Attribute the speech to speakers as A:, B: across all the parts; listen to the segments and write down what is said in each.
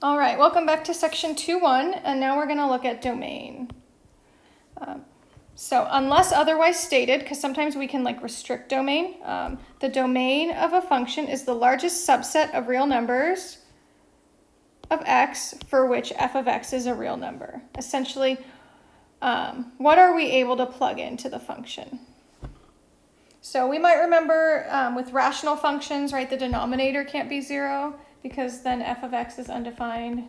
A: All right, welcome back to section 2.1, and now we're going to look at domain. Um, so unless otherwise stated, because sometimes we can like restrict domain, um, the domain of a function is the largest subset of real numbers of x for which f of x is a real number. Essentially, um, what are we able to plug into the function? So we might remember um, with rational functions, right, the denominator can't be zero because then f of x is undefined.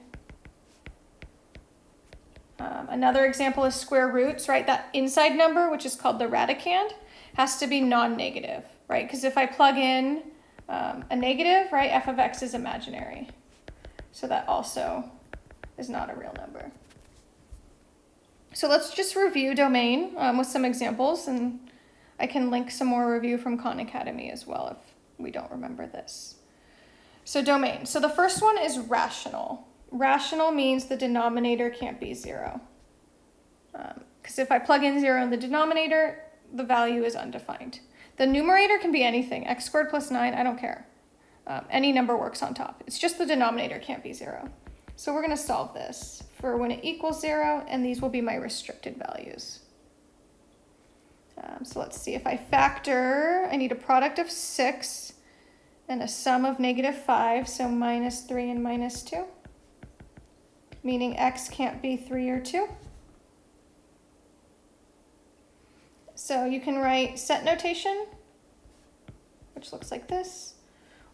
A: Um, another example is square roots, right? That inside number, which is called the radicand, has to be non-negative, right? Because if I plug in um, a negative, right, f of x is imaginary. So that also is not a real number. So let's just review domain um, with some examples, and I can link some more review from Khan Academy as well if we don't remember this. So domain. So the first one is rational. Rational means the denominator can't be zero. Because um, if I plug in zero in the denominator, the value is undefined. The numerator can be anything, x squared plus 9, I don't care. Um, any number works on top. It's just the denominator can't be 0. So we're going to solve this for when it equals 0, and these will be my restricted values. Um, so let's see, if I factor, I need a product of 6 and a sum of negative 5, so minus 3 and minus 2, meaning x can't be 3 or 2. So you can write set notation, which looks like this,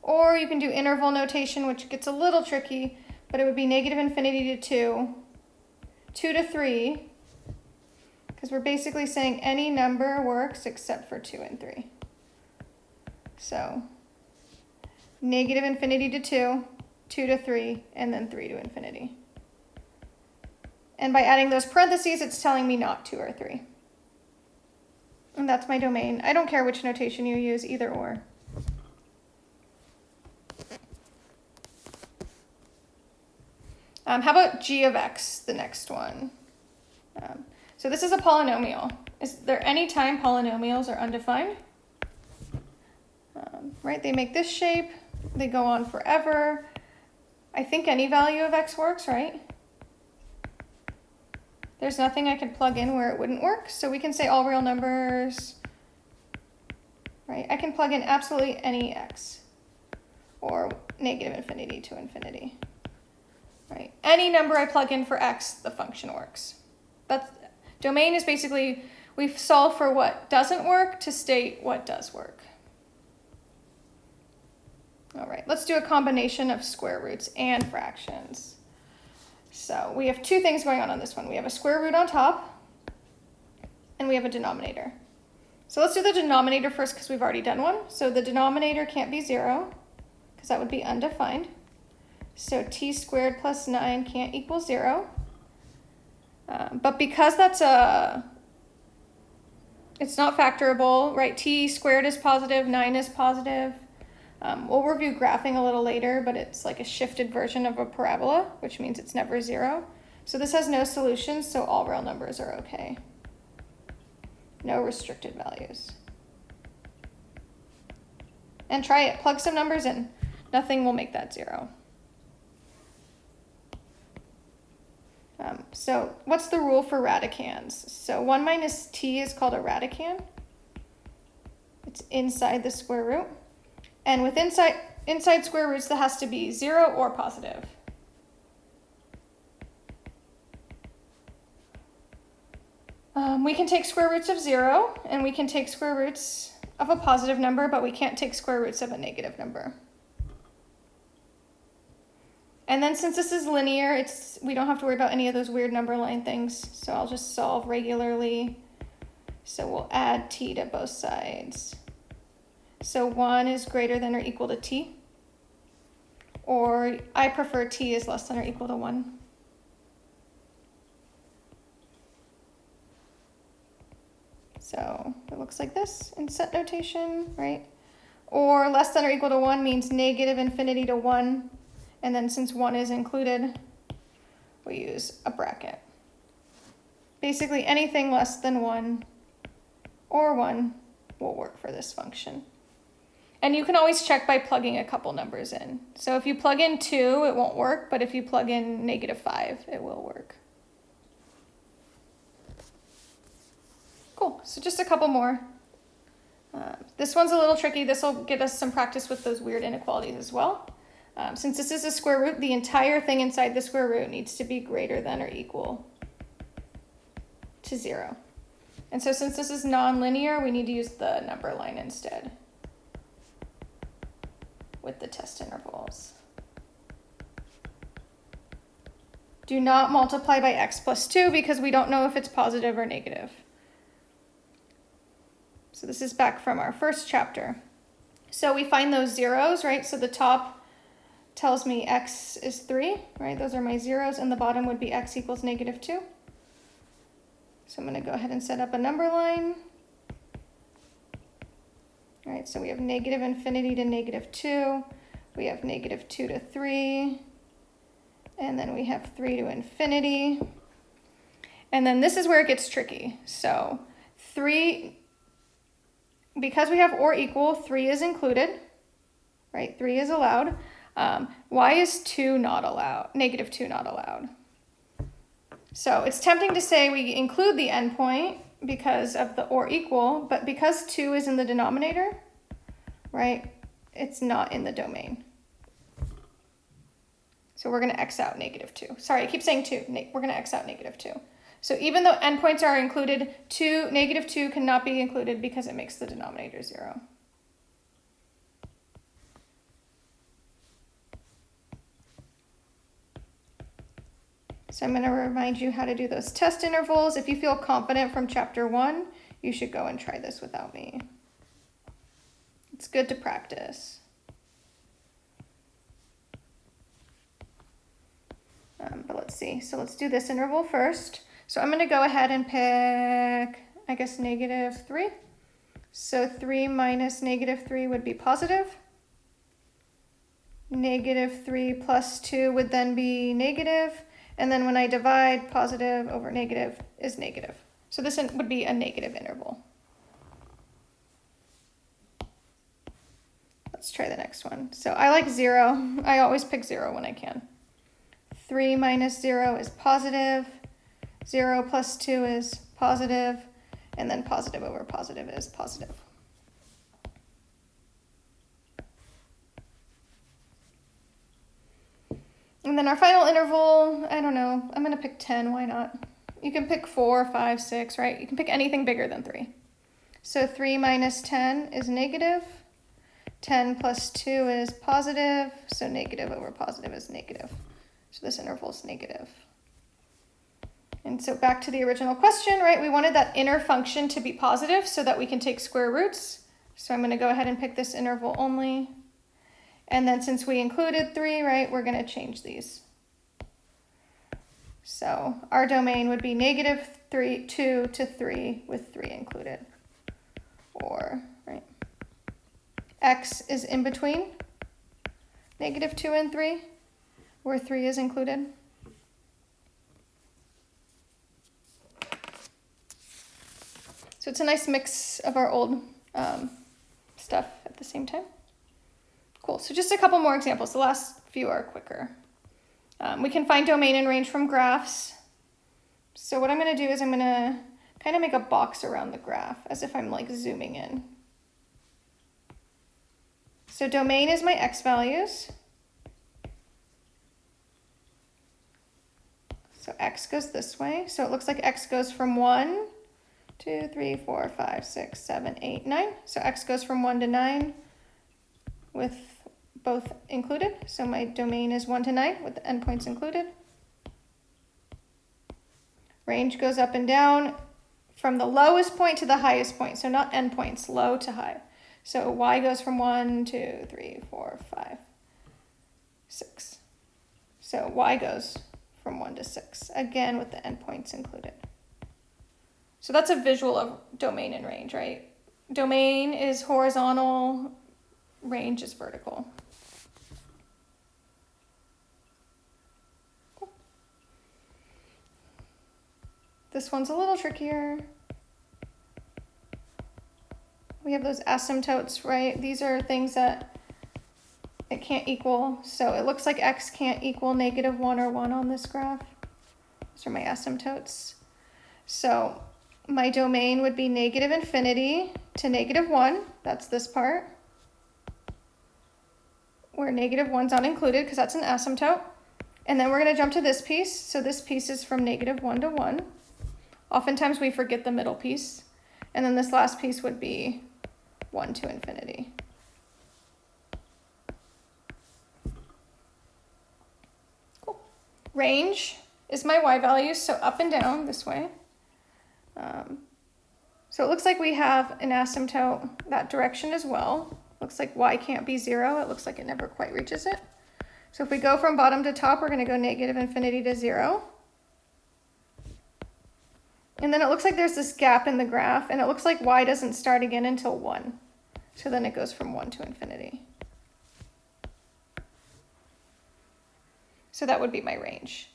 A: or you can do interval notation, which gets a little tricky, but it would be negative infinity to 2, 2 to 3, because we're basically saying any number works except for 2 and 3. So negative infinity to 2, 2 to 3, and then 3 to infinity. And by adding those parentheses, it's telling me not 2 or 3. And that's my domain. I don't care which notation you use, either or. Um, how about g of x, the next one? Um, so this is a polynomial. Is there any time polynomials are undefined? Um, right, they make this shape. They go on forever. I think any value of x works, right? There's nothing I could plug in where it wouldn't work. So we can say all real numbers, right? I can plug in absolutely any x or negative infinity to infinity, right? Any number I plug in for x, the function works. That's, domain is basically, we solve for what doesn't work to state what does work. All right, let's do a combination of square roots and fractions. So we have two things going on on this one. We have a square root on top, and we have a denominator. So let's do the denominator first because we've already done one. So the denominator can't be 0 because that would be undefined. So t squared plus 9 can't equal 0. Um, but because that's a, it's not factorable, right? t squared is positive, 9 is positive. Um, we'll review graphing a little later, but it's like a shifted version of a parabola, which means it's never zero. So this has no solutions, so all real numbers are okay. No restricted values. And try it, plug some numbers in. Nothing will make that zero. Um, so what's the rule for radicands? So 1 minus t is called a radicand. It's inside the square root. And with inside, inside square roots, that has to be 0 or positive. Um, we can take square roots of 0, and we can take square roots of a positive number, but we can't take square roots of a negative number. And then since this is linear, it's we don't have to worry about any of those weird number line things. So I'll just solve regularly. So we'll add t to both sides. So 1 is greater than or equal to t. Or I prefer t is less than or equal to 1. So it looks like this in set notation, right? Or less than or equal to 1 means negative infinity to 1. And then since 1 is included, we use a bracket. Basically anything less than 1 or 1 will work for this function. And you can always check by plugging a couple numbers in. So if you plug in 2, it won't work, but if you plug in negative 5, it will work. Cool, so just a couple more. Uh, this one's a little tricky. This will get us some practice with those weird inequalities as well. Um, since this is a square root, the entire thing inside the square root needs to be greater than or equal to 0. And so since this is nonlinear, we need to use the number line instead with the test intervals. Do not multiply by x plus 2 because we don't know if it's positive or negative. So this is back from our first chapter. So we find those zeros, right? So the top tells me x is 3, right? Those are my zeros, and the bottom would be x equals negative 2. So I'm going to go ahead and set up a number line. Right, so we have negative infinity to negative 2. We have negative 2 to 3. And then we have 3 to infinity. And then this is where it gets tricky. So 3 because we have or equal, 3 is included, right? 3 is allowed. Um, why is 2 not allowed? Negative 2 not allowed. So it's tempting to say we include the endpoint because of the or equal, but because 2 is in the denominator, right, it's not in the domain. So we're going to x out negative 2. Sorry, I keep saying 2. We're going to x out negative 2. So even though endpoints are included, 2, negative 2 cannot be included because it makes the denominator 0. So I'm going to remind you how to do those test intervals. If you feel confident from chapter 1, you should go and try this without me. It's good to practice. Um, but let's see. So let's do this interval first. So I'm going to go ahead and pick, I guess, negative 3. So 3 minus negative 3 would be positive. Negative 3 plus 2 would then be negative. And then when I divide, positive over negative is negative. So this would be a negative interval. Let's try the next one. So I like 0. I always pick 0 when I can. 3 minus 0 is positive. 0 plus 2 is positive, and then positive over positive is positive. And then our final interval, I don't know, I'm going to pick 10, why not? You can pick four, five, six, right? You can pick anything bigger than 3. So 3 minus 10 is negative. 10 plus 2 is positive, so negative over positive is negative. So this interval is negative. And so back to the original question, right? We wanted that inner function to be positive so that we can take square roots. So I'm going to go ahead and pick this interval only. And then since we included 3, right, we're going to change these. So our domain would be negative 3, 2 to 3 with 3 included. Or, x is in between negative 2 and 3, where 3 is included. So it's a nice mix of our old um, stuff at the same time. Cool, so just a couple more examples. The last few are quicker. Um, we can find domain and range from graphs. So what I'm gonna do is I'm gonna kind of make a box around the graph as if I'm like zooming in. So domain is my x values. So x goes this way. So it looks like x goes from 1 two, three, four, five, six, seven, eight, nine. So x goes from 1 to 9 with both included. So my domain is 1 to 9 with the endpoints included. Range goes up and down from the lowest point to the highest point. So not endpoints, low to high. So y goes from 1, 2, 3, 4, 5, 6. So y goes from 1 to 6, again with the endpoints included. So that's a visual of domain and range, right? Domain is horizontal, range is vertical. This one's a little trickier. We have those asymptotes, right? These are things that it can't equal. So it looks like x can't equal negative 1 or 1 on this graph. These are my asymptotes. So my domain would be negative infinity to negative 1. That's this part. Where negative 1's not included because that's an asymptote. And then we're going to jump to this piece. So this piece is from negative 1 to 1. Oftentimes we forget the middle piece. And then this last piece would be 1 to infinity. Cool. Range is my y values, so up and down this way. Um, so it looks like we have an asymptote that direction as well. Looks like y can't be 0. It looks like it never quite reaches it. So if we go from bottom to top, we're going to go negative infinity to 0. And then it looks like there's this gap in the graph, and it looks like y doesn't start again until 1. So then it goes from 1 to infinity. So that would be my range.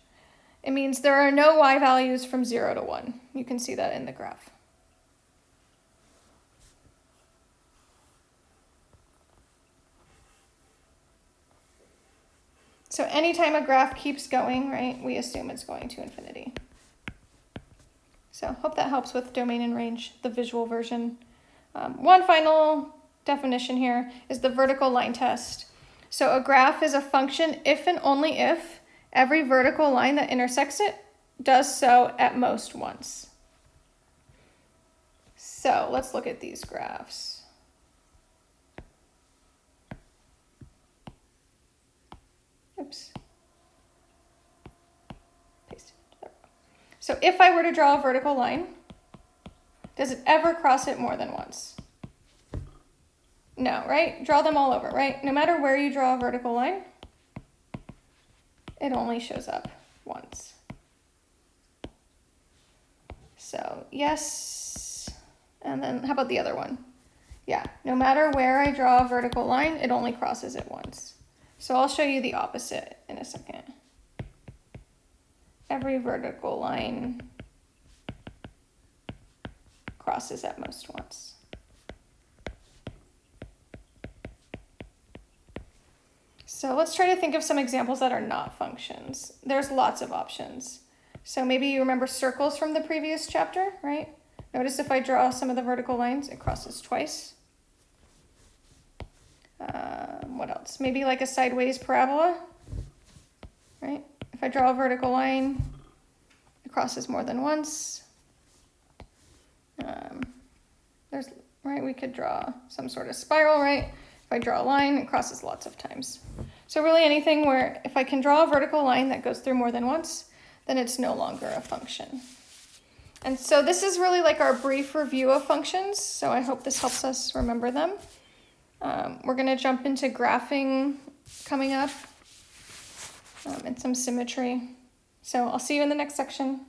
A: It means there are no y values from 0 to 1. You can see that in the graph. So anytime a graph keeps going, right, we assume it's going to infinity. So hope that helps with domain and range, the visual version. Um, one final definition here is the vertical line test. So a graph is a function if and only if every vertical line that intersects it does so at most once. So let's look at these graphs. Oops. So if I were to draw a vertical line, does it ever cross it more than once? No, right? Draw them all over, right? No matter where you draw a vertical line, it only shows up once. So yes, and then how about the other one? Yeah, no matter where I draw a vertical line, it only crosses it once. So I'll show you the opposite in a second. Every vertical line crosses at most once. So let's try to think of some examples that are not functions. There's lots of options. So maybe you remember circles from the previous chapter, right? Notice if I draw some of the vertical lines, it crosses twice. Um, what else? Maybe like a sideways parabola, right? If I draw a vertical line, it crosses more than once. Um, there's, right, we could draw some sort of spiral, right? If I draw a line, it crosses lots of times. So really anything where if I can draw a vertical line that goes through more than once, then it's no longer a function. And so this is really like our brief review of functions. So I hope this helps us remember them. Um, we're going to jump into graphing coming up um, and some symmetry. So I'll see you in the next section.